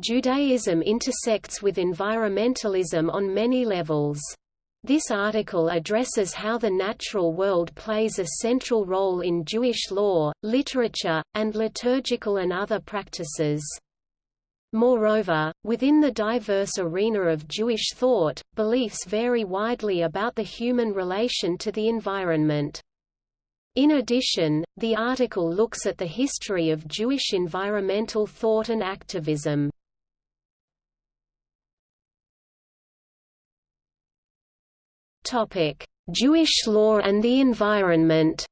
Judaism intersects with environmentalism on many levels. This article addresses how the natural world plays a central role in Jewish law, literature, and liturgical and other practices. Moreover, within the diverse arena of Jewish thought, beliefs vary widely about the human relation to the environment. In addition, the article looks at the history of Jewish environmental thought and activism. Jewish law and the environment.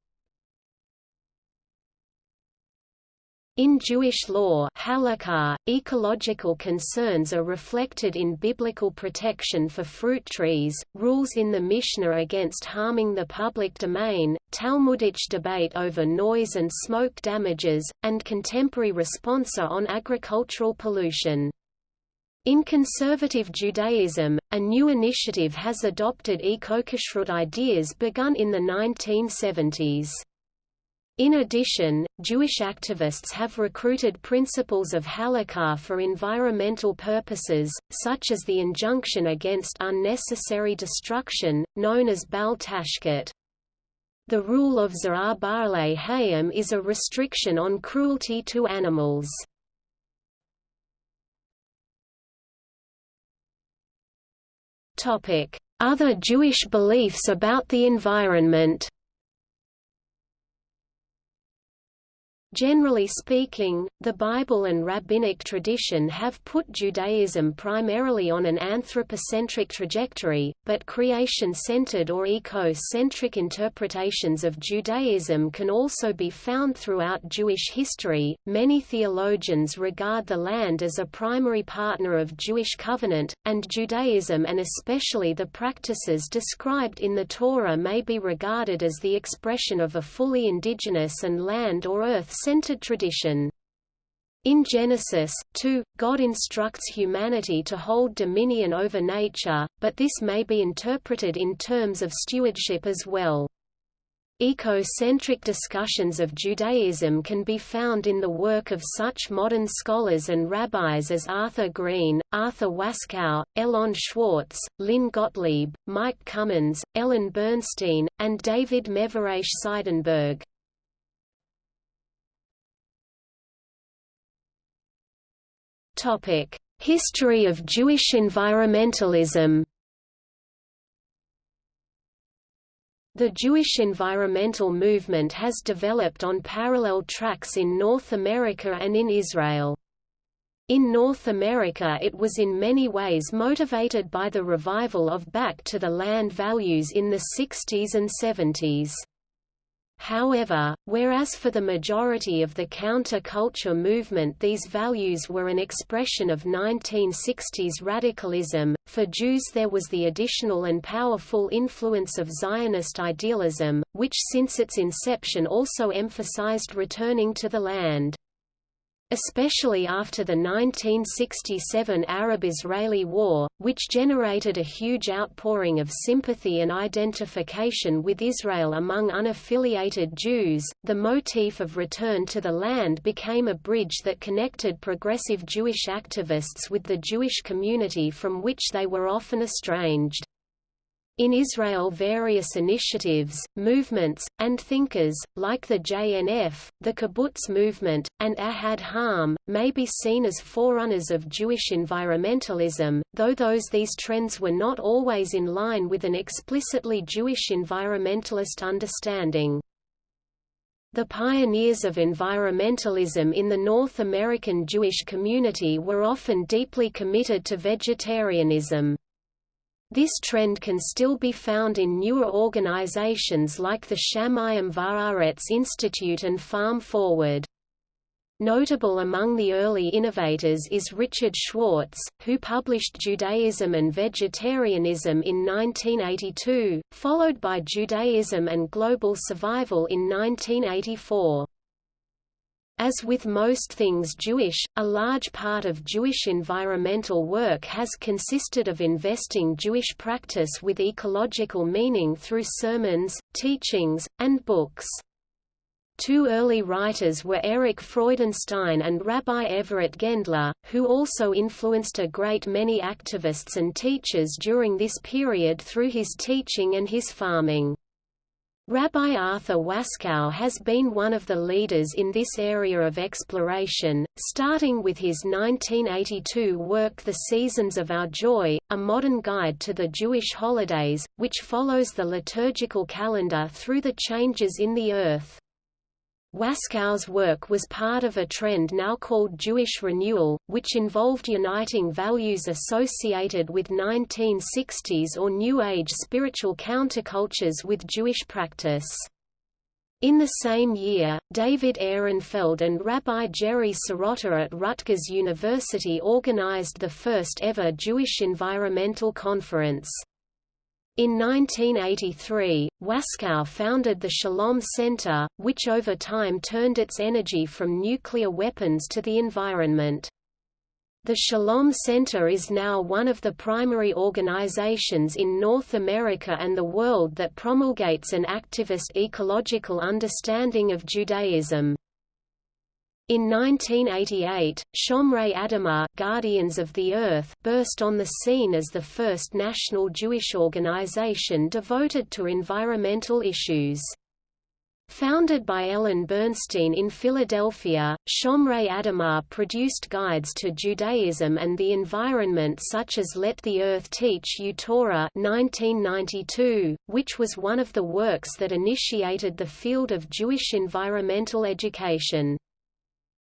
In Jewish law halakha, ecological concerns are reflected in biblical protection for fruit trees, rules in the Mishnah against harming the public domain, Talmudic debate over noise and smoke damages, and contemporary responsa on agricultural pollution. In conservative Judaism, a new initiative has adopted eco-kashrut ideas begun in the 1970s. In addition, Jewish activists have recruited principles of halakha for environmental purposes, such as the injunction against unnecessary destruction, known as bal tashchit. The rule of Za'ar Ba'alei Hayim is a restriction on cruelty to animals. Other Jewish beliefs about the environment Generally speaking, the Bible and rabbinic tradition have put Judaism primarily on an anthropocentric trajectory, but creation-centered or eco-centric interpretations of Judaism can also be found throughout Jewish history. Many theologians regard the land as a primary partner of Jewish covenant, and Judaism and especially the practices described in the Torah may be regarded as the expression of a fully indigenous and land or earth centered tradition. In Genesis 2, God instructs humanity to hold dominion over nature, but this may be interpreted in terms of stewardship as well. Eco-centric discussions of Judaism can be found in the work of such modern scholars and rabbis as Arthur Green, Arthur Waskow, Elon Schwartz, Lynn Gottlieb, Mike Comins, Ellen Bernstein, and David Mevorach Seidenberg. Topic: History of Jewish environmentalism. The Jewish environmental movement has developed on parallel tracks in North America and in Israel. In North America it was in many ways motivated by the revival of back to the land values in the 60s and 70s. However, whereas for the majority of the counter-culture movement these values were an expression of 1960s radicalism, for Jews there was the additional and powerful influence of Zionist idealism, which since its inception also emphasized returning to the land. Especially after the 1967 Arab-Israeli War, which generated a huge outpouring of sympathy and identification with Israel among unaffiliated Jews, the motif of return to the land became a bridge that connected progressive Jewish activists with the Jewish community from which they were often estranged. In Israel various initiatives, movements, and thinkers, like the JNF, the kibbutz movement, and Ahad Ha'am, may be seen as forerunners of Jewish environmentalism, though those these trends were not always in line with an explicitly Jewish environmentalist understanding. The pioneers of environmentalism in the North American Jewish community were often deeply committed to vegetarianism. This trend can still be found in newer organizations like the Shamayim Va'aretz Institute and Farm Forward. Notable among the early innovators is Richard Schwartz, who published Judaism and Vegetarianism in 1982, followed by Judaism and Global Survival in 1984. As with most things Jewish, a large part of Jewish environmental work has consisted of investing Jewish practice with ecological meaning through sermons, teachings, and books. Two early writers were Erich Freudenstein and Rabbi Everett Gendler, who also influenced a great many activists and teachers during this period through his teaching and his farming. Rabbi Arthur Waskow has been one of the leaders in this area of exploration, starting with his 1982 work The Seasons of Our Joy, a modern guide to the Jewish holidays, which follows the liturgical calendar through the changes in the earth. Waskow's work was part of a trend now called Jewish renewal, which involved uniting values associated with 1960s or New Age spiritual countercultures with Jewish practice. In the same year, David Ehrenfeld and Rabbi Gerry Serotta at Rutgers University organized the first ever Jewish Environmental Conference. In 1983, Waskow founded the Shalom Center, which over time turned its energy from nuclear weapons to the environment. The Shalom Center is now one of the primary organizations in North America and the world that promulgates an activist ecological understanding of Judaism. In 1988, Shomrei Adamah Guardians of the Earth burst on the scene as the first national Jewish organization devoted to environmental issues. Founded by Ellen Bernstein in Philadelphia, Shomrei Adamah produced guides to Judaism and the environment such as Let the Earth Teach You Torah 1992, which was one of the works that initiated the field of Jewish environmental education.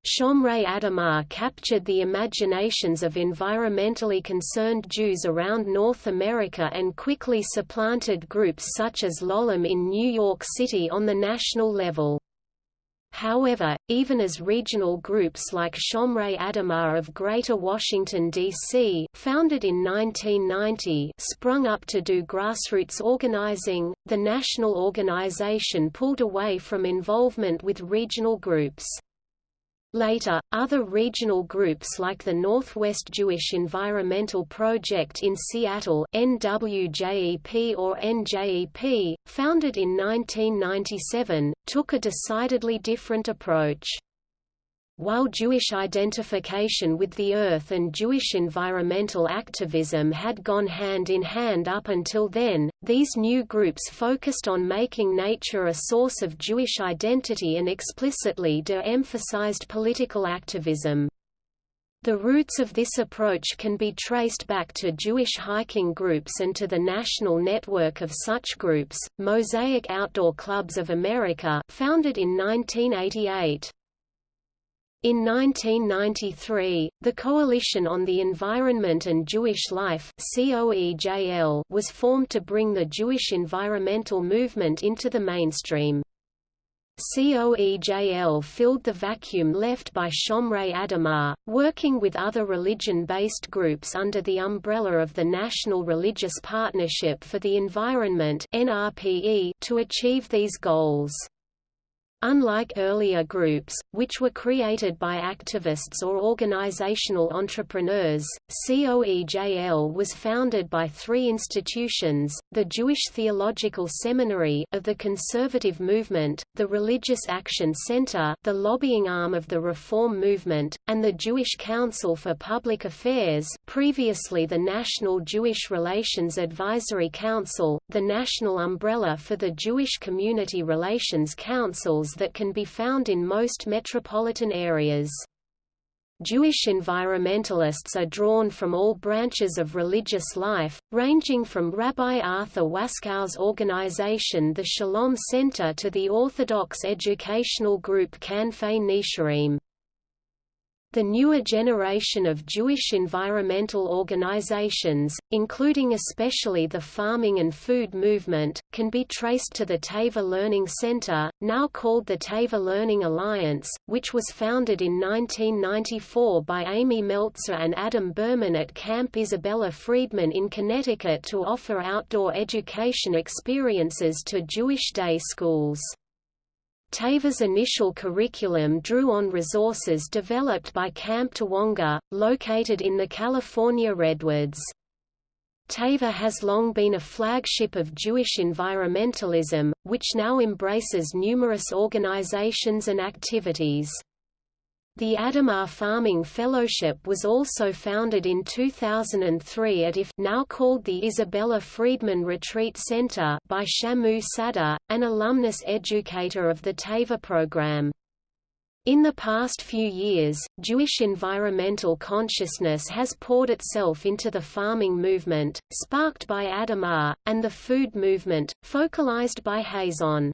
Shomrei Adamah captured the imaginations of environmentally concerned Jews around North America and quickly supplanted groups such as L'Olam in New York City on the national level. However, even as regional groups like Shomrei Adamah of Greater Washington, D.C. founded in 1990 sprung up to do grassroots organizing, the national organization pulled away from involvement with regional groups. Later, other regional groups like the Northwest Jewish Environmental Project in Seattle NWJEP or NJEP, founded in 1997, took a decidedly different approach. While Jewish identification with the earth and Jewish environmental activism had gone hand in hand up until then, these new groups focused on making nature a source of Jewish identity and explicitly de-emphasized political activism. The roots of this approach can be traced back to Jewish hiking groups and to the national network of such groups, Mosaic Outdoor Clubs of America founded in 1988. In 1993, the Coalition on the Environment and Jewish Life was formed to bring the Jewish environmental movement into the mainstream. COEJL filled the vacuum left by Shomrei Adamah, working with other religion-based groups under the umbrella of the National Religious Partnership for the Environment to achieve these goals. Unlike earlier groups, which were created by activists or organizational entrepreneurs, COEJL was founded by three institutions, the Jewish Theological Seminary of the Conservative Movement, the Religious Action Center the lobbying arm of the Reform Movement, and the Jewish Council for Public Affairs previously the National Jewish Relations Advisory Council, the national umbrella for the Jewish Community Relations Councils that can be found in most metropolitan areas. Jewish environmentalists are drawn from all branches of religious life, ranging from Rabbi Arthur Waskow's organization the Shalom Center to the Orthodox educational group Kanfei Nesharim. The newer generation of Jewish environmental organizations, including especially the farming and food movement, can be traced to the Teva Learning Center, now called the Teva Learning Alliance, which was founded in 1994 by Amy Meltzer and Adam Berman at Camp Isabella Freedman in Connecticut to offer outdoor education experiences to Jewish day schools. Teva's initial curriculum drew on resources developed by Camp Tawonga, located in the California Redwoods. Teva has long been a flagship of Jewish environmentalism, which now embraces numerous organizations and activities. The Adamah Farming Fellowship was also founded in 2003 at IF now called the Isabella Freedman Retreat Center by Shamu Sadeh, an alumnus educator of the Teva program. In the past few years, Jewish environmental consciousness has poured itself into the farming movement, sparked by Adamah, and the food movement, focalized by Hazon.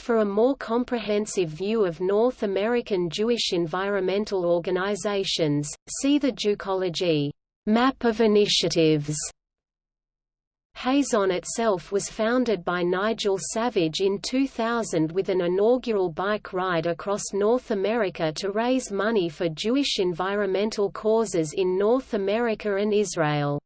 For a more comprehensive view of North American Jewish environmental organizations, see the Jewcology map of initiatives. Hazon itself was founded by Nigel Savage in 2000 with an inaugural bike ride across North America to raise money for Jewish environmental causes in North America and Israel.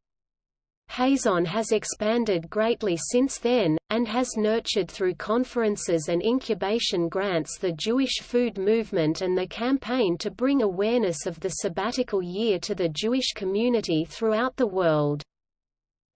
Hazon has expanded greatly since then, and has nurtured through conferences and incubation grants the Jewish food movement and the campaign to bring awareness of the sabbatical year to the Jewish community throughout the world.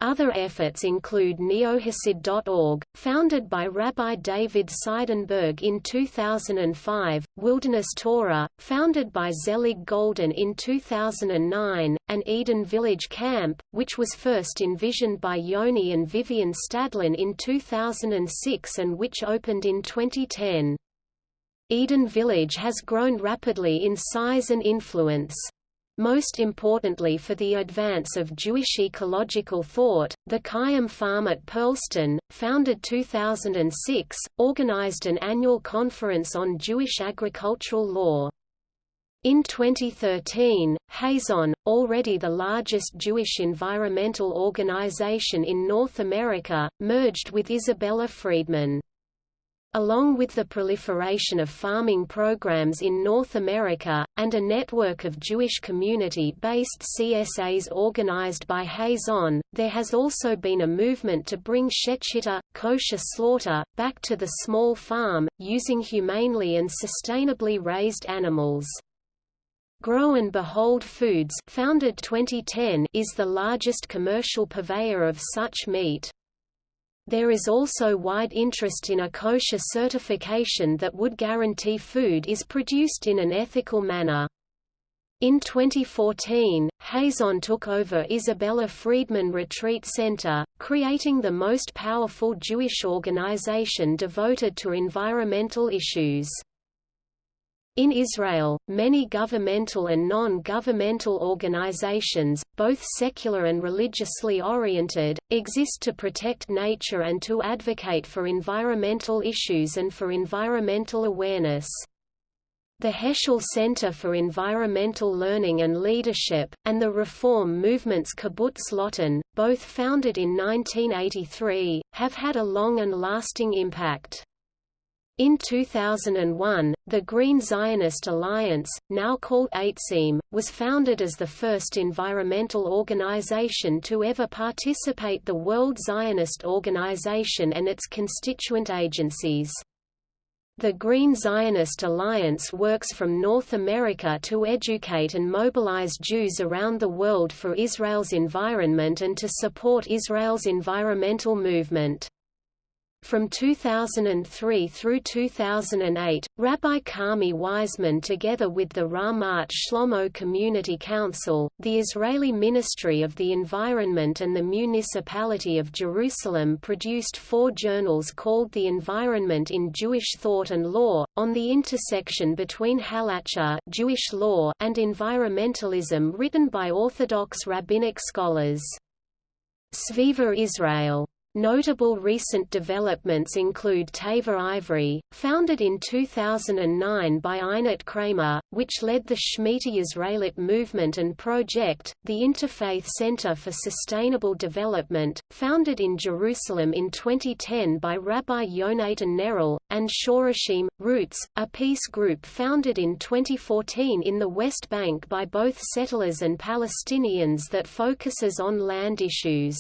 Other efforts include neohasid.org, founded by Rabbi David Seidenberg in 2005, Wilderness Torah, founded by Zelig Golden in 2009, and Eden Village Camp, which was first envisioned by Yoni and Vivian Stadlin in 2006 and which opened in 2010. Eden Village has grown rapidly in size and influence. Most importantly for the advance of Jewish ecological thought, the Kayam Farm at Pearlstone, founded 2006, organized an annual conference on Jewish agricultural law. In 2013, Hazon, already the largest Jewish environmental organization in North America, merged with Isabella Freedman. Along with the proliferation of farming programs in North America, and a network of Jewish community-based CSAs organized by Hazon, there has also been a movement to bring shechita, kosher slaughter, back to the small farm, using humanely and sustainably raised animals. Grow and Behold Foods founded 2010 is the largest commercial purveyor of such meat. There is also wide interest in a kosher certification that would guarantee food is produced in an ethical manner. In 2014, Hazon took over Isabella Freedman Retreat Center, creating the most powerful Jewish organization devoted to environmental issues. In Israel, many governmental and non-governmental organizations, both secular and religiously oriented, exist to protect nature and to advocate for environmental issues and for environmental awareness. The Heschel Center for Environmental Learning and Leadership, and the reform movements Kibbutz Lotan, both founded in 1983, have had a long and lasting impact. In 2001, the Green Zionist Alliance, now called Aytzim, was founded as the first environmental organization to ever participate the World Zionist Organization and its constituent agencies. The Green Zionist Alliance works from North America to educate and mobilize Jews around the world for Israel's environment and to support Israel's environmental movement. From 2003 through 2008, Rabbi Carmi Weizmann together with the Ramat Shlomo Community Council, the Israeli Ministry of the Environment and the Municipality of Jerusalem produced four journals called The Environment in Jewish Thought and Law, on the intersection between halacha Jewish law and environmentalism written by Orthodox rabbinic scholars. Sviva Israel Notable recent developments include Teva Ivri, founded in 2009 by Einat Kramer, which led the Shemitah Israelit movement and project, the Interfaith Center for Sustainable Development, founded in Jerusalem in 2010 by Rabbi Yonatan Neril, and Shorashim, Roots, a peace group founded in 2014 in the West Bank by both settlers and Palestinians that focuses on land issues.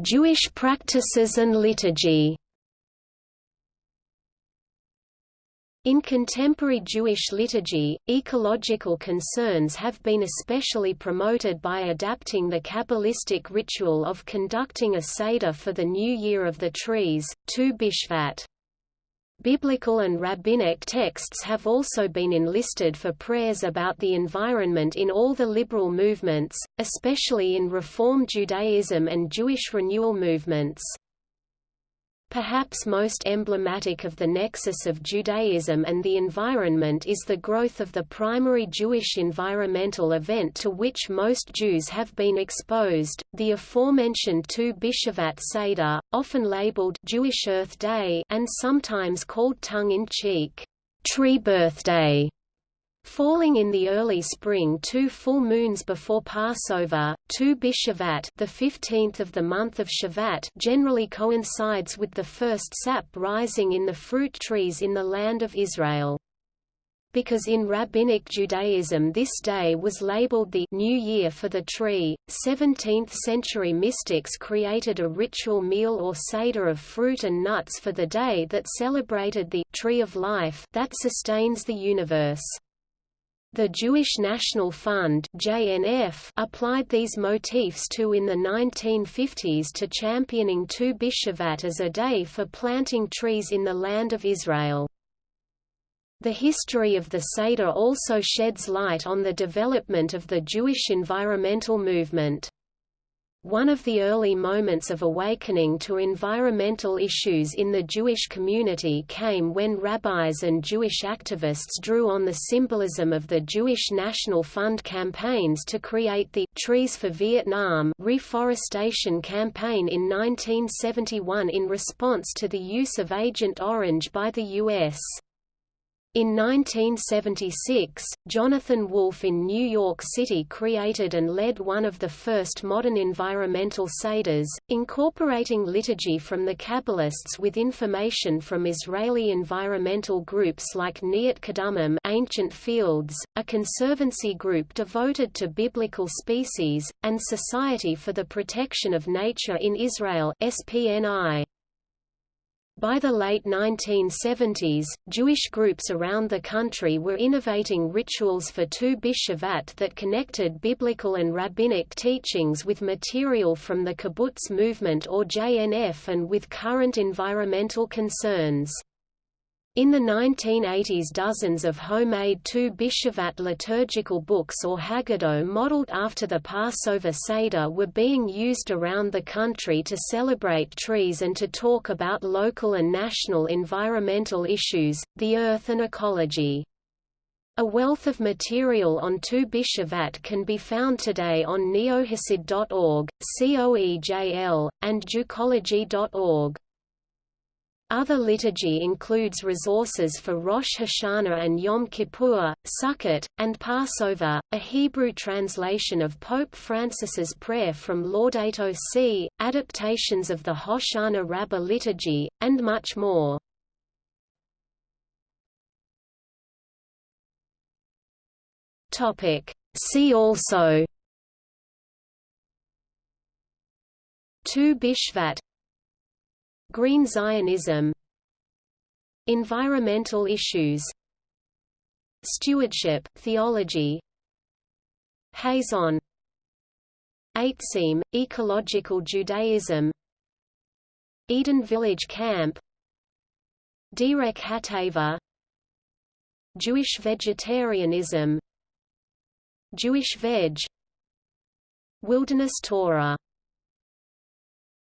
Jewish practices and liturgy. In contemporary Jewish liturgy, ecological concerns have been especially promoted by adapting the Kabbalistic ritual of conducting a Seder for the new year of the trees, Tu Bishvat. Biblical and rabbinic texts have also been enlisted for prayers about the environment in all the liberal movements, especially in Reform Judaism and Jewish renewal movements. Perhaps most emblematic of the nexus of Judaism and the environment is the growth of the primary Jewish environmental event to which most Jews have been exposed, the aforementioned Tu B'Shavat Seder, often labeled Jewish Earth Day and sometimes called tongue-in-cheek, Tree Birthday. Falling in the early spring two full moons before Passover, Tu B'Shavat the 15th of the month of Shavat generally coincides with the first sap rising in the fruit trees in the land of Israel. Because in Rabbinic Judaism this day was labeled the New Year for the tree, 17th-century mystics created a ritual meal or seder of fruit and nuts for the day that celebrated the Tree of Life that sustains the universe. The Jewish National Fund JNF applied these motifs to in the 1950s to championing Tu B'Shavat as a day for planting trees in the land of Israel. The history of the Seder also sheds light on the development of the Jewish environmental movement. One of the early moments of awakening to environmental issues in the Jewish community came when rabbis and Jewish activists drew on the symbolism of the Jewish National Fund campaigns to create the Trees for Vietnam reforestation campaign in 1971 in response to the use of Agent Orange by the U.S. In 1976, Jonathan Wolf in New York City created and led one of the first modern environmental seders, incorporating liturgy from the Kabbalists with information from Israeli environmental groups like Neot Kedumim Ancient Fields, a conservancy group devoted to biblical species, and Society for the Protection of Nature in Israel SPNI. By the late 1970s, Jewish groups around the country were innovating rituals for Tu B'Shavat that connected biblical and rabbinic teachings with material from the kibbutz movement or JNF and with current environmental concerns. In the 1980s dozens of homemade Tu B'Shavat liturgical books or Haggadah modeled after the Passover Seder were being used around the country to celebrate trees and to talk about local and national environmental issues, the earth and ecology. A wealth of material on Tu B'Shavat can be found today on neohasid.org, COEJL, and Jewcology.org. Other liturgy includes resources for Rosh Hashanah and Yom Kippur, Sukkot, and Passover, a Hebrew translation of Pope Francis's prayer from Laudato Si, adaptations of the Hoshana Rabbah liturgy, and much more. See also. Tu Bishvat Green Zionism Environmental issues Stewardship theology Hazon Aytzim, Ecological Judaism Eden Village Camp Derek Hatava Jewish vegetarianism Jewish veg Wilderness Torah